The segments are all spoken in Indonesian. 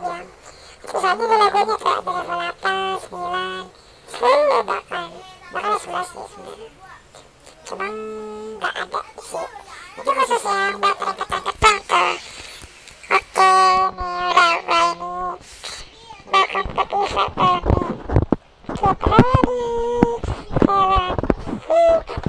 yang sisanya nilai guanya kayak 8, 9 10 bahkan bahkan 11 sih sebenernya cuman gak ada sih itu khusus ya, yang buat mereka tangkap tangkap oke nih Laura ini bakal ke kita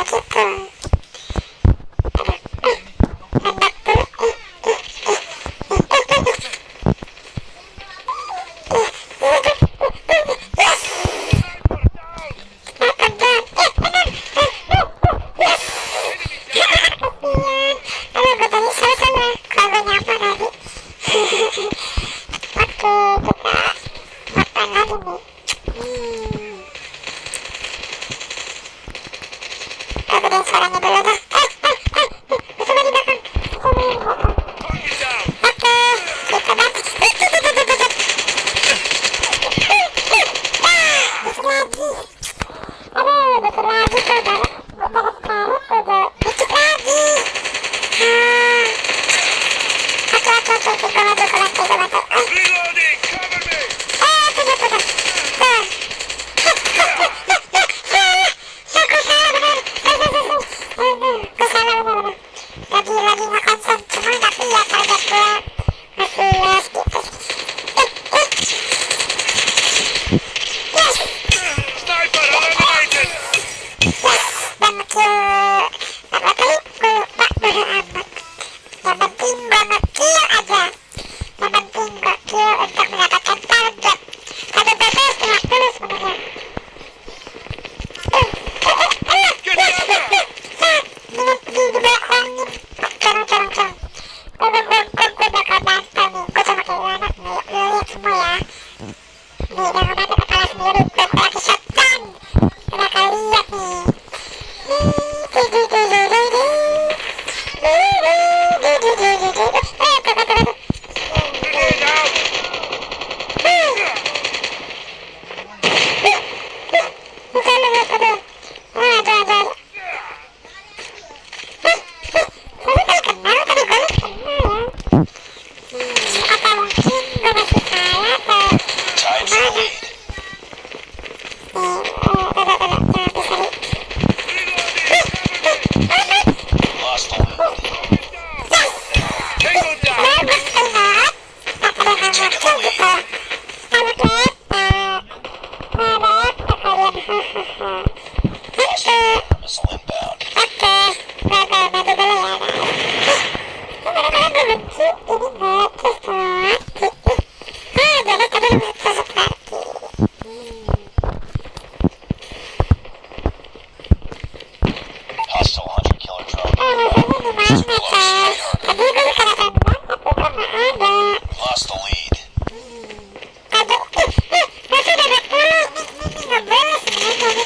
obrigado por Vai na minha cabeça.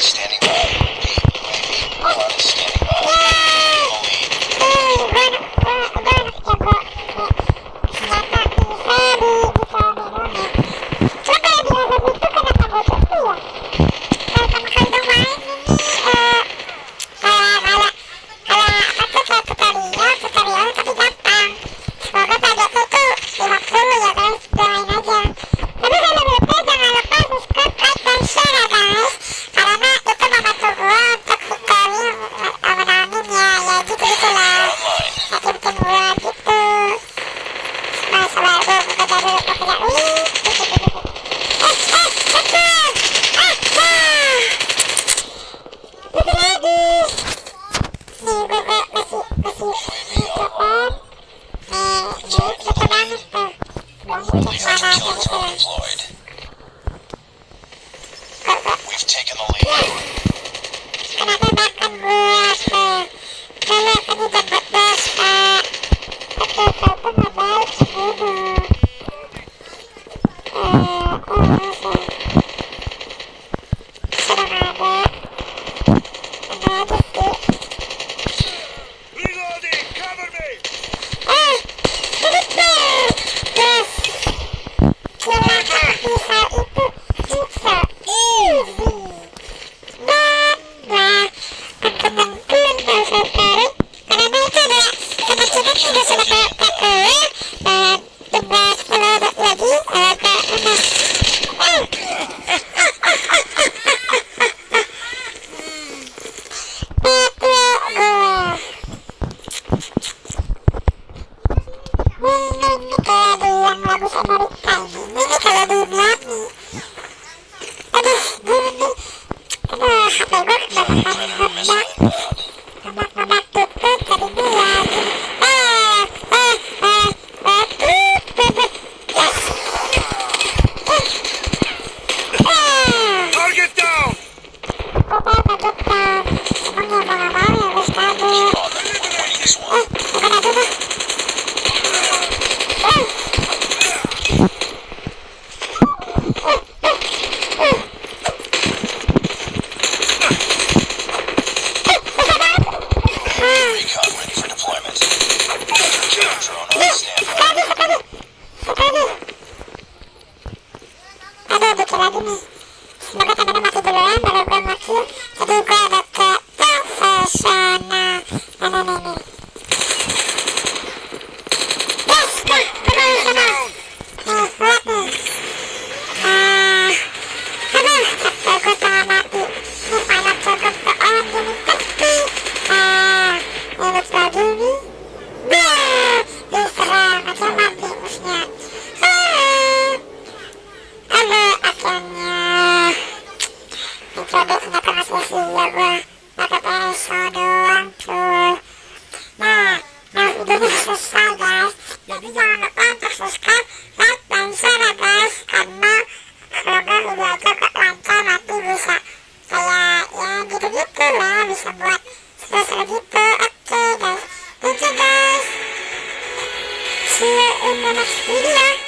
stand Aduh, gue radimy wzbogacamy na masę dolarami, ale w ramach szacunku adaptacji karena ini subscribe guys. Jadi jangan lupa untuk subscribe like dan share ya guys. Karena semoga video aku lancar nanti bisa kayak ya gitu-gitu lah bisa buat seru-seru gitu. Oke okay, guys. Thank you guys. See you in the next video.